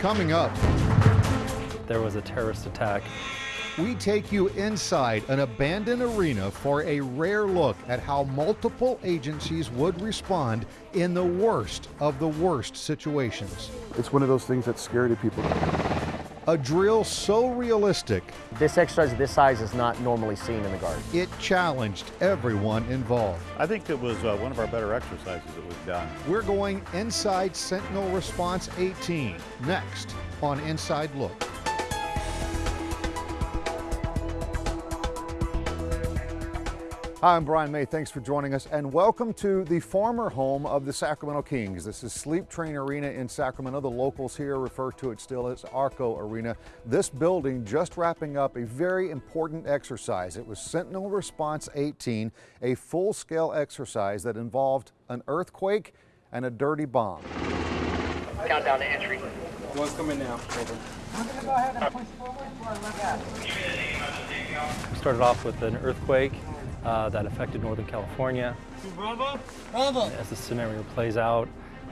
Coming up, there was a terrorist attack. we take you inside an abandoned arena for a rare look at how multiple agencies would respond in the worst of the worst situations. It's one of those things that's scary to people. A drill so realistic, This exercise of this size is not normally seen in the Guard. it challenged everyone involved. I think it was uh, one of our better exercises that we've done. We're going inside Sentinel Response 18 next on Inside Look. Hi, I'm Brian May. Thanks for joining us and welcome to the former home of the Sacramento Kings. This is Sleep Train Arena in Sacramento. The locals here refer to it still as Arco Arena. This building just wrapping up a very important exercise. It was Sentinel Response 18, a full-scale exercise that involved an earthquake and a dirty bomb. Countdown to entry. One's coming now. Over. We started off with an earthquake uh, that affected Northern California. Bravo. Bravo. As the scenario plays out,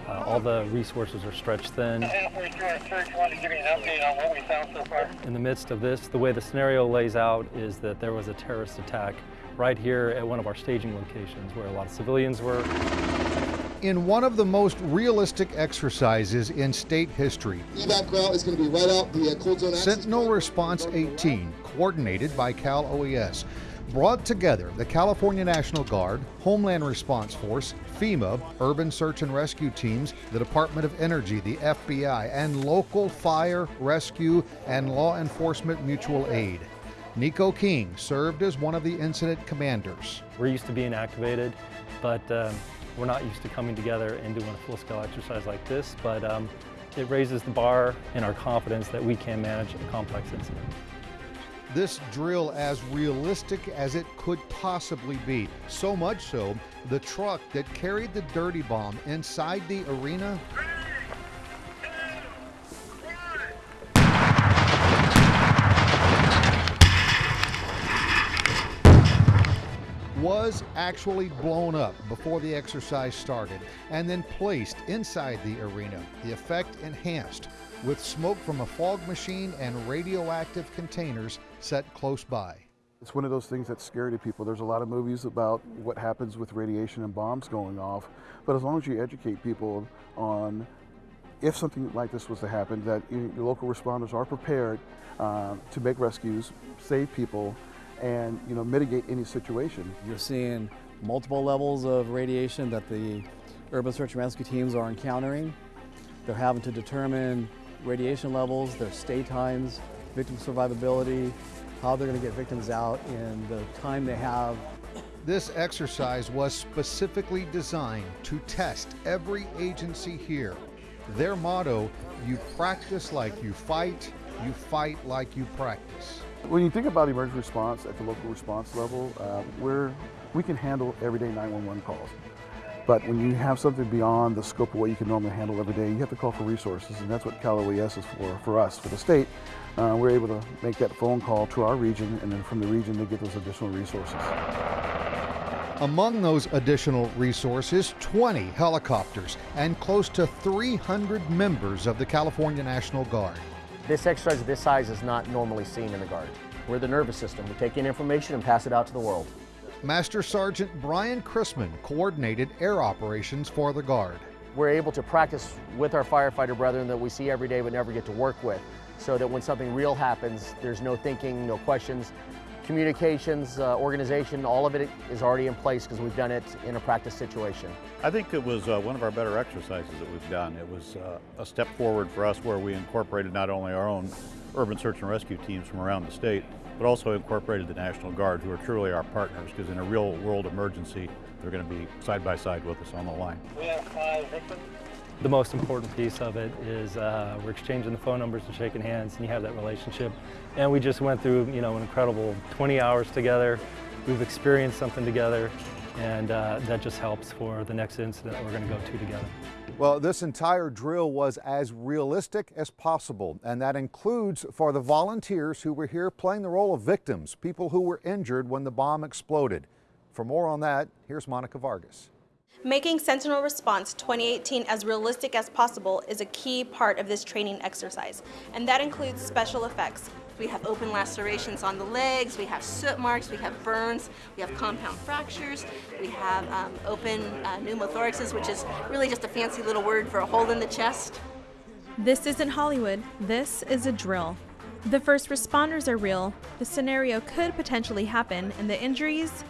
uh, all the resources are stretched thin. halfway through our search, wanted to give you an update on what we found so far. In the midst of this, the way the scenario lays out is that there was a terrorist attack right here at one of our staging locations where a lot of civilians were. In one of the most realistic exercises in state history, Evac route is going to be right out the uh, cold zone Sentinel. Response 18, coordinated by Cal OES, brought together the California National Guard, Homeland Response Force, FEMA, Urban Search and Rescue Teams, the Department of Energy, the FBI, and local fire, rescue, and law enforcement mutual aid. Nico King served as one of the incident commanders. We're used to being activated, but um, we're not used to coming together and doing a full-scale exercise like this, but um, it raises the bar in our confidence that we can manage a complex incident. This drill as realistic as it could possibly be. So much so, the truck that carried the dirty bomb inside the arena was actually blown up before the exercise started and then placed inside the arena. The effect enhanced with smoke from a fog machine and radioactive containers set close by. It's one of those things that's scary to people. There's a lot of movies about what happens with radiation and bombs going off, but as long as you educate people on if something like this was to happen, that your local responders are prepared uh, to make rescues, save people, and you know mitigate any situation. You're seeing multiple levels of radiation that the urban search and rescue teams are encountering. They're having to determine radiation levels, their stay times, victim survivability, how they're going to get victims out in the time they have. This exercise was specifically designed to test every agency here. Their motto, you practice like you fight, you fight like you practice. When you think about emergency response at the local response level, uh, we're, we can handle everyday 911 calls. But when you have something beyond the scope of what you can normally handle every day, you have to call for resources, and that's what Cal OES is for, for us, for the state. Uh, we're able to make that phone call to our region, and then from the region, they get those additional resources. Among those additional resources, 20 helicopters and close to 300 members of the California National Guard. This exercise of this size is not normally seen in the Guard. We're the nervous system. We take in information and pass it out to the world. Master Sergeant Brian Chrisman coordinated air operations for the Guard. We're able to practice with our firefighter brethren that we see every day but never get to work with, so that when something real happens, there's no thinking, no questions. Communications, uh, organization, all of it is already in place because we've done it in a practice situation. I think it was uh, one of our better exercises that we've done. It was uh, a step forward for us where we incorporated not only our own urban search and rescue teams from around the state, but also incorporated the National Guard, who are truly our partners, because in a real world emergency, they're going to be side by side with us on the line. We have five victims. The most important piece of it is uh, we're exchanging the phone numbers and shaking hands, and you have that relationship. And we just went through, you know, an incredible 20 hours together. We've experienced something together, and uh, that just helps for the next incident we're going to go to together. Well, this entire drill was as realistic as possible, and that includes for the volunteers who were here playing the role of victims, people who were injured when the bomb exploded. For more on that, here's Monica Vargas. Making Sentinel Response 2018 as realistic as possible is a key part of this training exercise, and that includes special effects. We have open lacerations on the legs, we have soot marks, we have burns, we have compound fractures, we have um, open uh, pneumothoraxes, which is really just a fancy little word for a hole in the chest. This isn't Hollywood, this is a drill. The first responders are real, the scenario could potentially happen, and the injuries,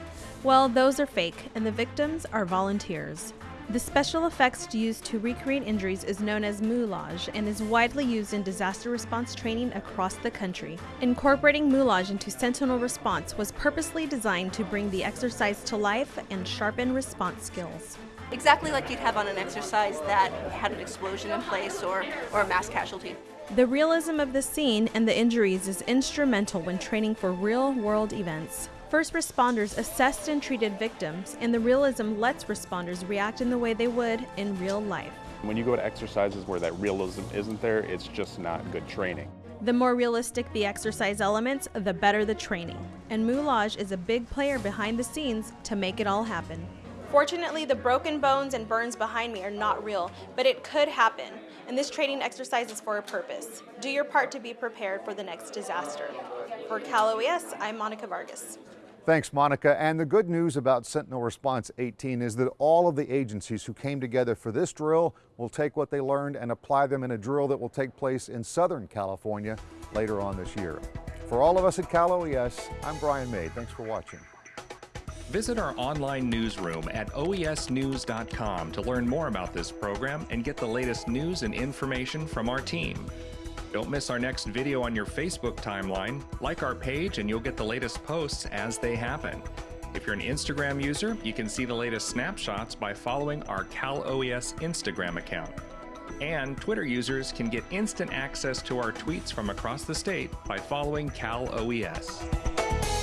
well, those are fake, and the victims are volunteers. The special effects used to recreate injuries is known as moulage and is widely used in disaster response training across the country. Incorporating moulage into Sentinel response was purposely designed to bring the exercise to life and sharpen response skills. Exactly like you'd have on an exercise that had an explosion in place or, or a mass casualty. The realism of the scene and the injuries is instrumental when training for real world events. First responders assessed and treated victims, and the realism lets responders react in the way they would in real life. When you go to exercises where that realism isn't there, it's just not good training. The more realistic the exercise elements, the better the training. And Moulage is a big player behind the scenes to make it all happen. Fortunately, the broken bones and burns behind me are not real, but it could happen, and this training exercise is for a purpose. Do your part to be prepared for the next disaster. For Cal OES, I'm Monica Vargas. Thanks, Monica. And the good news about Sentinel Response 18 is that all of the agencies who came together for this drill will take what they learned and apply them in a drill that will take place in Southern California later on this year. For all of us at Cal OES, I'm Brian May. Thanks for watching. Visit our online newsroom at oesnews.com to learn more about this program and get the latest news and information from our team. Don't miss our next video on your Facebook timeline. Like our page and you'll get the latest posts as they happen. If you're an Instagram user, you can see the latest snapshots by following our Cal OES Instagram account. And Twitter users can get instant access to our tweets from across the state by following Cal OES.